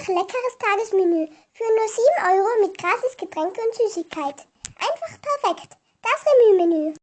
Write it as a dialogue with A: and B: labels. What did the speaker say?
A: Remü-Menü. Leckeres Tagesmenü für nur 7 Euro mit gratis Getränke und Süßigkeit. Einfach perfekt. Das Remü-Menü.